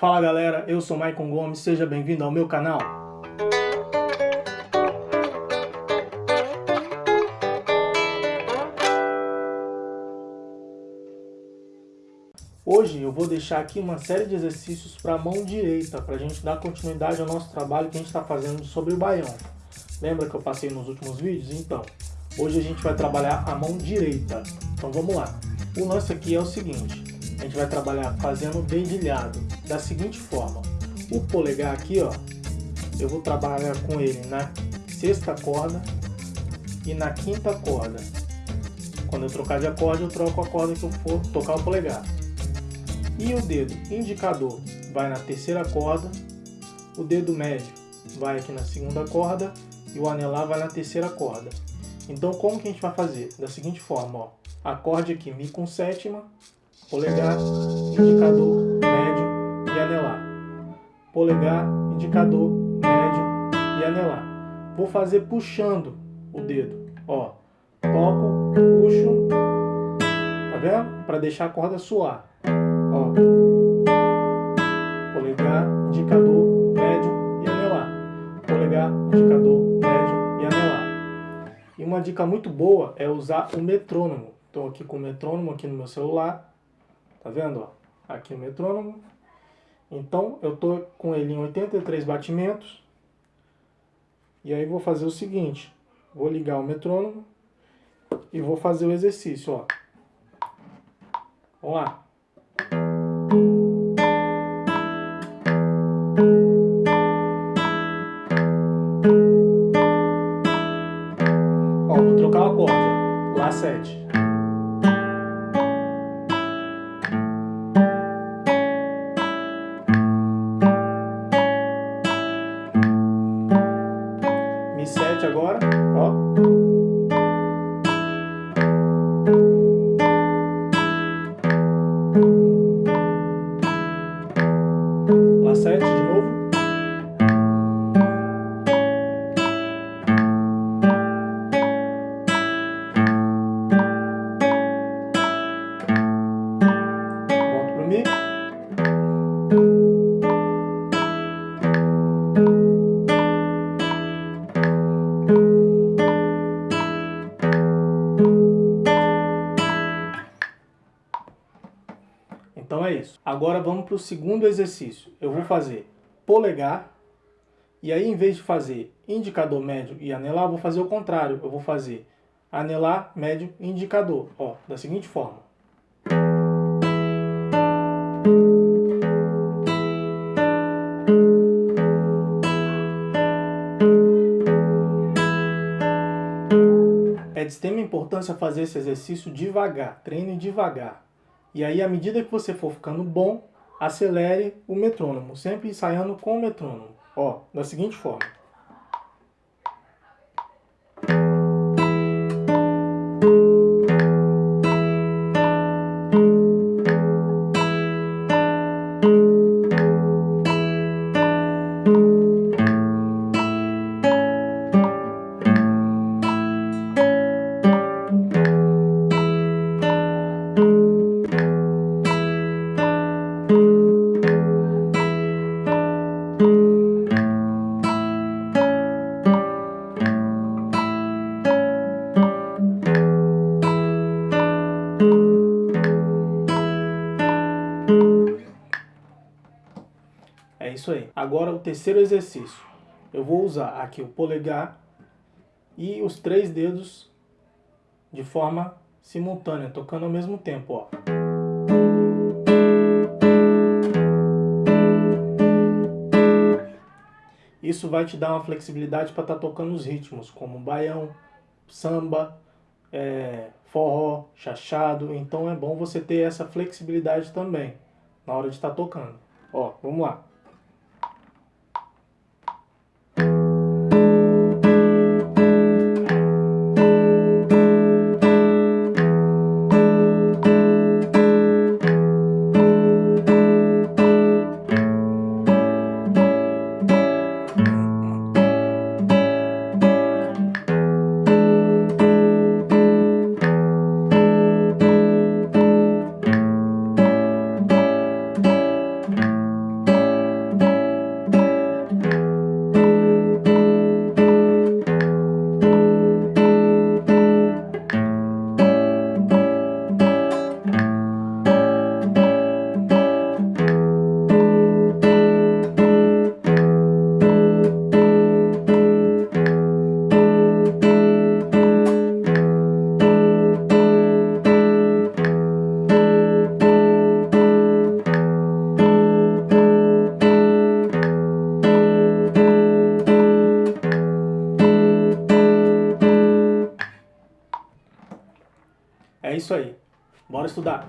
Fala galera, eu sou Maicon Gomes, seja bem-vindo ao meu canal. Hoje eu vou deixar aqui uma série de exercícios para a mão direita, para a gente dar continuidade ao nosso trabalho que a gente está fazendo sobre o baião. Lembra que eu passei nos últimos vídeos? Então, hoje a gente vai trabalhar a mão direita. Então vamos lá. O lance aqui é o seguinte, a gente vai trabalhar fazendo dedilhado da seguinte forma. O polegar aqui, ó, eu vou trabalhar com ele na sexta corda e na quinta corda. Quando eu trocar de acorde, eu troco a corda que eu for tocar o polegar. E o dedo indicador vai na terceira corda, o dedo médio vai aqui na segunda corda e o anelar vai na terceira corda. Então como que a gente vai fazer? Da seguinte forma, ó, acorde aqui Mi com sétima, polegar, indicador, médio anelar. Polegar, indicador, médio e anelar. Vou fazer puxando o dedo, ó, toco, puxo, tá vendo? Para deixar a corda suar. Ó. Polegar, indicador, médio e anelar. Polegar, indicador, médio e anelar. E uma dica muito boa é usar o metrônomo. Estou aqui com o metrônomo aqui no meu celular. Tá vendo? Ó? Aqui o metrônomo. Então eu estou com ele em 83 batimentos. E aí vou fazer o seguinte. Vou ligar o metrônomo e vou fazer o exercício. Ó. Vamos lá. Ó, vou trocar o acorde, ó. Lá 7. Então é isso. Agora vamos para o segundo exercício. Eu vou fazer polegar. E aí, em vez de fazer indicador médio e anelar, eu vou fazer o contrário. Eu vou fazer anelar, médio indicador. Ó, da seguinte forma. É de extrema importância fazer esse exercício devagar, treine devagar. E aí, à medida que você for ficando bom, acelere o metrônomo, sempre ensaiando com o metrônomo. Ó, da seguinte forma. Isso aí. Agora o terceiro exercício. Eu vou usar aqui o polegar e os três dedos de forma simultânea, tocando ao mesmo tempo, ó. Isso vai te dar uma flexibilidade para estar tá tocando os ritmos, como baião, samba, é, forró, chachado. Então é bom você ter essa flexibilidade também na hora de estar tá tocando. Ó, vamos lá. Isso aí. Bora estudar.